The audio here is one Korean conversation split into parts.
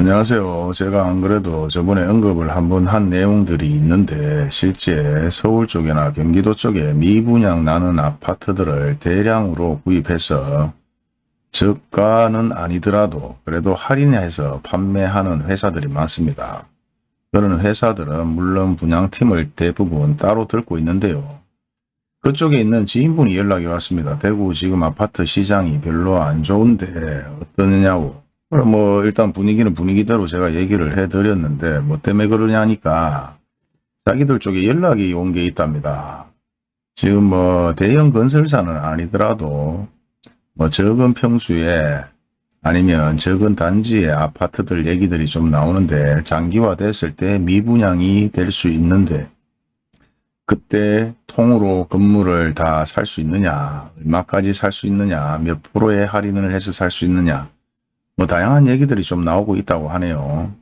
안녕하세요. 제가 안 그래도 저번에 언급을 한번 한 내용들이 있는데 실제 서울 쪽이나 경기도 쪽에 미분양 나는 아파트들을 대량으로 구입해서 저가는 아니더라도 그래도 할인해서 판매하는 회사들이 많습니다. 그런 회사들은 물론 분양팀을 대부분 따로 들고 있는데요. 그쪽에 있는 지인분이 연락이 왔습니다. 대구 지금 아파트 시장이 별로 안 좋은데 어떠냐고 뭐 일단 분위기는 분위기대로 제가 얘기를 해드렸는데 뭐 때문에 그러냐니까 자기들 쪽에 연락이 온 게 있답니다. 지금 뭐 대형 건설사는 아니더라도 뭐 적은 평수에 아니면 적은 단지의 아파트들 얘기들이 좀 나오는데 장기화 됐을 때 미분양이 될 수 있는데 그때 통으로 건물을 다 살 수 있느냐 얼마까지 살 수 있느냐 몇 프로의 할인을 해서 살 수 있느냐 뭐 다양한 얘기들이 좀 나오고 있다고 하네요.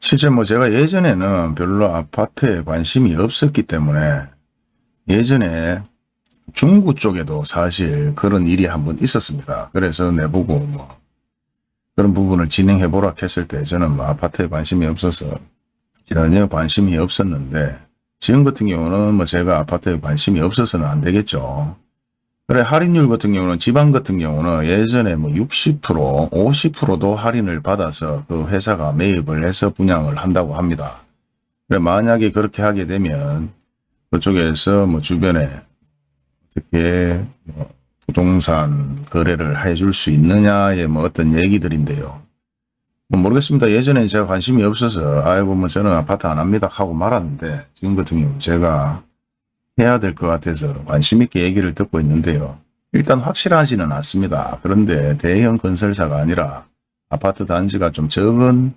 실제 뭐 제가 예전에는 별로 아파트에 관심이 없었기 때문에 예전에 중구 쪽에도 사실 그런 일이 한번 있었습니다. 그래서 내보고 뭐 그런 부분을 진행해 보라 했을 때 저는 뭐 아파트에 관심이 없어서 전혀 관심이 없었는데 지금 같은 경우는 뭐 제가 아파트에 관심이 없어서는 안 되겠죠. 그래 할인율 같은 경우는 지방 같은 경우는 예전에 뭐 60% 50%도 할인을 받아서 그 회사가 매입을 해서 분양을 한다고 합니다. 그래 만약에 그렇게 하게 되면 그쪽에서 뭐 주변에 어떻게 뭐 부동산 거래를 해줄 수 있느냐의 뭐 어떤 얘기들인데요. 뭐 모르겠습니다. 예전에 제가 관심이 없어서 아이고 뭐 저는 아파트 안 합니다 하고 말았는데 지금 같은 경우 제가 해야 될 것 같아서 관심 있게 얘기를 듣고 있는데요. 일단 확실하지는 않습니다. 그런데 대형 건설사가 아니라 아파트 단지가 좀 적은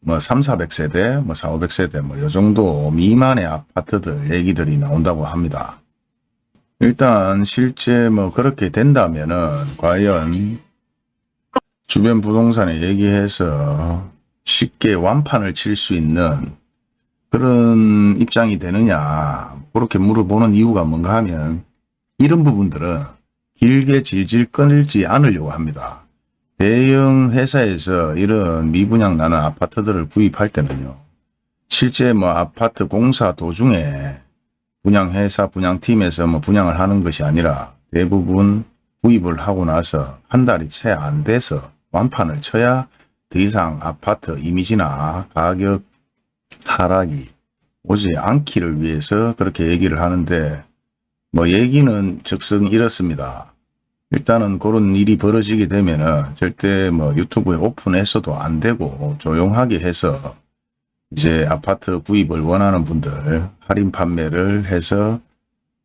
뭐 3, 400세대, 뭐 4, 500세대 뭐 요 정도 미만의 아파트들 얘기들이 나온다고 합니다. 일단 실제 뭐 그렇게 된다면은 과연 주변 부동산에 얘기해서 쉽게 완판을 칠 수 있는 그런 입장이 되느냐 그렇게 물어보는 이유가 뭔가 하면 이런 부분들은 길게 질질 끊지 않으려고 합니다. 대형 회사에서 이런 미분양 나는 아파트들을 구입할 때는요. 실제 뭐 아파트 공사 도중에 분양회사 분양팀에서 뭐 분양을 하는 것이 아니라 대부분 구입을 하고 나서 한 달이 채 안 돼서 완판을 쳐야 더 이상 아파트 이미지나 가격 하락이 오지 않기를 위해서 그렇게 얘기를 하는데 뭐 얘기는 즉슨 이렇습니다. 일단은 그런 일이 벌어지게 되면은 절대 뭐 유튜브에 오픈해서도 안 되고 조용하게 해서 이제 아파트 구입을 원하는 분들 할인 판매를 해서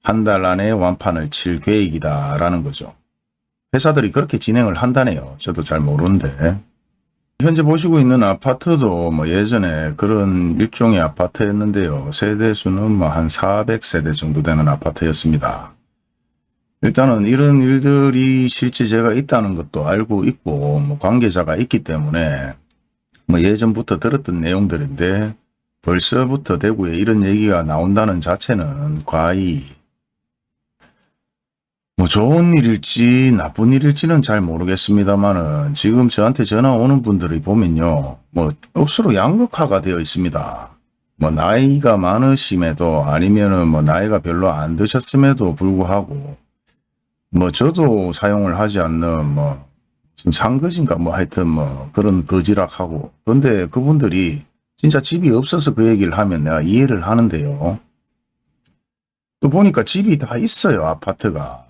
한 달 안에 완판을 칠 계획이다 라는 거죠. 회사들이 그렇게 진행을 한다네요. 저도 잘 모르는데 현재 보시고 있는 아파트도 뭐 예전에 그런 일종의 아파트였는데요. 세대수는 뭐 한 400세대 정도 되는 아파트였습니다. 일단은 이런 일들이 실제 제가 있다는 것도 알고 있고 뭐 관계자가 있기 때문에 뭐 예전부터 들었던 내용들인데 벌써부터 대구에 이런 얘기가 나온다는 자체는 과히 뭐 좋은 일일지 나쁜 일일지는 잘 모르겠습니다만은 지금 저한테 전화 오는 분들이 보면요. 뭐 억수로 양극화가 되어 있습니다. 뭐 나이가 많으심에도 아니면은 뭐 나이가 별로 안 드셨음에도 불구하고 뭐 저도 사용을 하지 않는 뭐 상거진가 뭐 하여튼 뭐 그런 거지락하고 근데 그분들이 진짜 집이 없어서 그 얘기를 하면 내가 이해를 하는데요. 또 보니까 집이 다 있어요 아파트가.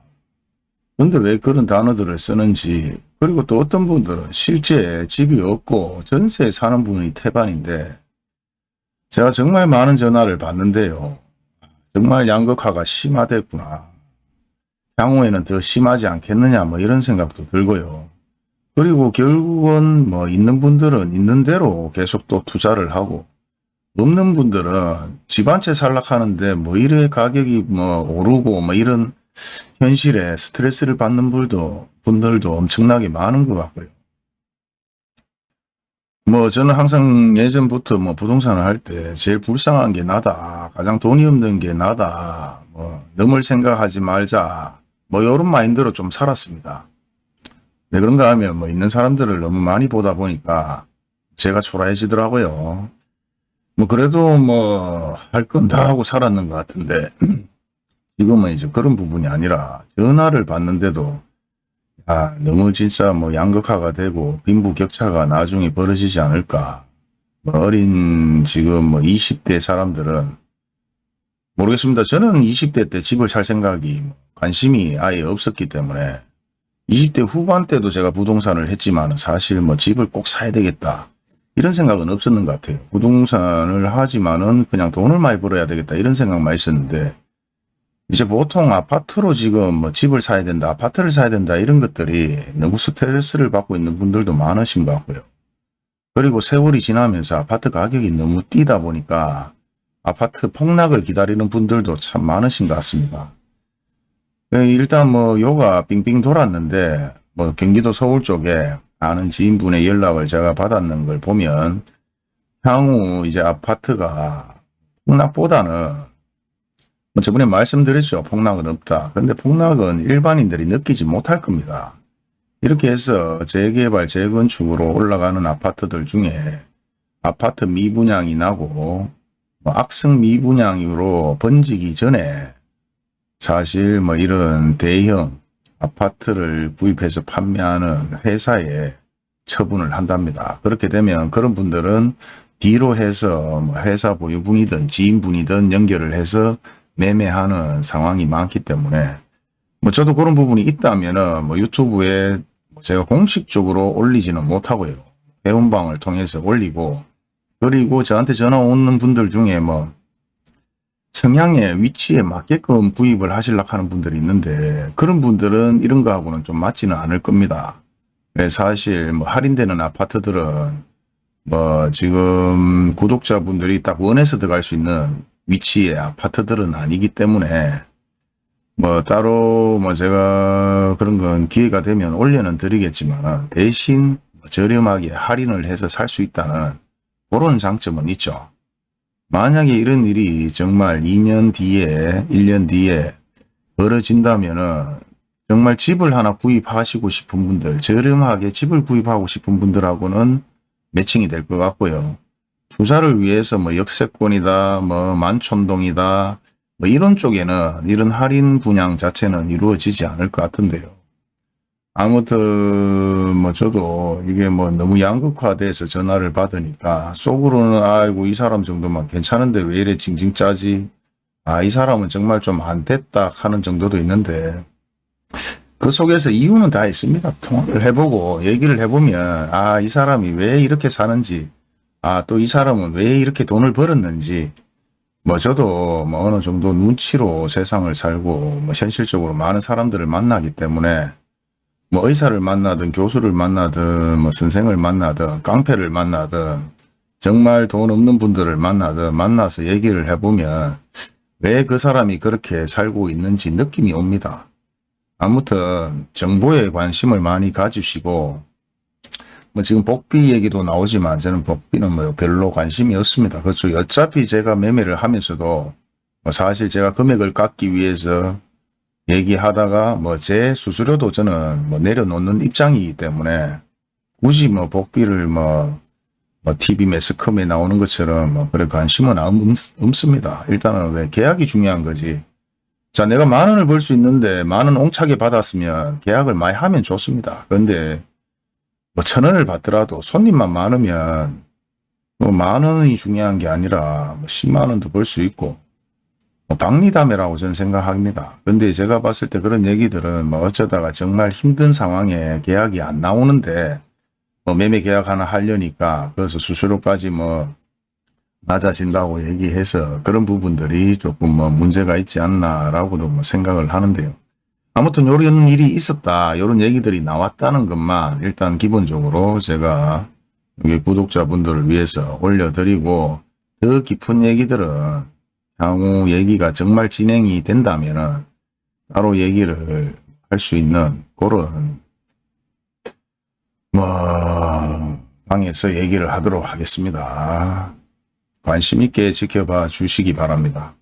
근데 왜 그런 단어들을 쓰는지 그리고 또 어떤 분들은 실제 집이 없고 전세에 사는 분이 태반인데 제가 정말 많은 전화를 받는데요. 정말 양극화가 심화됐구나. 향후에는 더 심하지 않겠느냐 뭐 이런 생각도 들고요. 그리고 결국은 뭐 있는 분들은 있는 대로 계속 또 투자를 하고 없는 분들은 집 한 채 살락하는데 뭐 이래 가격이 뭐 오르고 뭐 이런 현실에 스트레스를 받는 분들도, 분들도 엄청나게 많은 것 같고요. 뭐 저는 항상 예전부터 뭐 부동산을 할 때 제일 불쌍한 게 나다. 가장 돈이 없는 게 나다. 뭐 넘을 생각하지 말자. 뭐 이런 마인드로 좀 살았습니다. 왜 그런가 하면 뭐 있는 사람들을 너무 많이 보다 보니까 제가 초라해지더라고요. 뭐 그래도 뭐 할 건 다 하고 살았는 것 같은데 지금은 이제 그런 부분이 아니라 전화를 받는데도 아 너무 진짜 뭐 양극화가 되고 빈부격차가 나중에 벌어지지 않을까 뭐 어린 지금 뭐 20대 사람들은 모르겠습니다. 저는 20대 때 집을 살 생각이 뭐 관심이 아예 없었기 때문에 20대 후반 때도 제가 부동산을 했지만 사실 뭐 집을 꼭 사야 되겠다. 이런 생각은 없었는 것 같아요. 부동산을 하지만은 그냥 돈을 많이 벌어야 되겠다. 이런 생각만 있었는데 이제 보통 아파트로 지금 뭐 집을 사야 된다. 아파트를 사야 된다. 이런 것들이 너무 스트레스를 받고 있는 분들도 많으신 것 같고요. 그리고 세월이 지나면서 아파트 가격이 너무 뛰다 보니까 아파트 폭락을 기다리는 분들도 참 많으신 것 같습니다. 예, 일단 뭐 요가 빙빙 돌았는데 뭐 경기도 서울 쪽에 아는 지인분의 연락을 제가 받았는 걸 보면 향후 이제 아파트가 폭락보다는 뭐 저번에 말씀드렸죠. 폭락은 없다. 근데 폭락은 일반인들이 느끼지 못할 겁니다. 이렇게 해서 재개발, 재건축으로 올라가는 아파트들 중에 아파트 미분양이 나고 뭐 악성 미분양으로 번지기 전에 사실 뭐 이런 대형 아파트를 구입해서 판매하는 회사에 처분을 한답니다. 그렇게 되면 그런 분들은 뒤로 해서 뭐 회사 보유분이든 지인분이든 연결을 해서 매매하는 상황이 많기 때문에 뭐 저도 그런 부분이 있다면은 뭐 유튜브에 제가 공식적으로 올리지는 못하고요. 회원방을 통해서 올리고 그리고 저한테 전화 오는 분들 중에 뭐 성향의 위치에 맞게끔 구입을 하시려고 하는 분들이 있는데 그런 분들은 이런 거하고는 좀 맞지는 않을 겁니다. 네, 사실 뭐 할인되는 아파트들은 뭐 지금 구독자분들이 딱 원해서 들어갈 수 있는 위치의 아파트들은 아니기 때문에 뭐 따로 뭐 제가 그런 건 기회가 되면 올려는 드리겠지만 대신 저렴하게 할인을 해서 살 수 있다는 그런 장점은 있죠. 만약에 이런 일이 정말 2년 뒤에 1년 뒤에 벌어진다면 정말 집을 하나 구입하시고 싶은 분들 저렴하게 집을 구입하고 싶은 분들하고는 매칭이 될 것 같고요. 투자를 위해서 뭐 역세권이다 뭐 만촌동이다 뭐 이런 쪽에는 이런 할인 분양 자체는 이루어지지 않을 것 같은데요. 아무튼 뭐 저도 이게 뭐 너무 양극화돼서 전화를 받으니까 속으로는 아이고 이 사람 정도만 괜찮은데 왜 이래 징징 짜지 아 이 사람은 정말 좀 안 됐다 하는 정도도 있는데 그 속에서 이유는 다 있습니다. 통화를 해보고 얘기를 해보면 아 이 사람이 왜 이렇게 사는지 아 또 이 사람은 왜 이렇게 돈을 벌었는지 뭐 저도 뭐 어느 정도 눈치로 세상을 살고 뭐 현실적으로 많은 사람들을 만나기 때문에 뭐 의사를 만나든 교수를 만나든 뭐 선생을 만나든 깡패를 만나든 정말 돈 없는 분들을 만나든 만나서 얘기를 해보면 왜 그 사람이 그렇게 살고 있는지 느낌이 옵니다. 아무튼 정보에 관심을 많이 가지시고 뭐 지금 복비 얘기도 나오지만 저는 복비는 뭐 별로 관심이 없습니다. 그렇죠. 어차피 제가 매매를 하면서도 뭐 사실 제가 금액을 깎기 위해서 얘기하다가 뭐 제 수수료도 저는 뭐 내려놓는 입장이기 때문에 굳이 뭐 복비를 뭐, 뭐 TV 매스컴에 나오는 것처럼 뭐 그래 관심은 없, 없습니다. 일단은 왜 계약이 중요한 거지. 자 내가 만 원을 벌 수 있는데 만 원 옹차게 받았으면 계약을 많이 하면 좋습니다. 그런데 뭐 천 원을 받더라도 손님만 많으면 뭐 만 원이 중요한 게 아니라 뭐 10만 원도 벌 수 있고 뭐 박리담회라고 저는 생각합니다. 근데 제가 봤을 때 그런 얘기들은 뭐 어쩌다가 정말 힘든 상황에 계약이 안 나오는데 뭐 매매 계약 하나 하려니까 그래서 수수료까지 뭐 낮아진다고 얘기해서 그런 부분들이 조금 뭐 문제가 있지 않나라고도 뭐 생각을 하는데요. 아무튼 이런 일이 있었다. 이런 얘기들이 나왔다는 것만 일단 기본적으로 제가 여기 구독자분들을 위해서 올려드리고 더 깊은 얘기들은 향후 얘기가 정말 진행이 된다면 따로 얘기를 할 수 있는 그런 뭐 방에서 얘기를 하도록 하겠습니다. 관심 있게 지켜봐 주시기 바랍니다.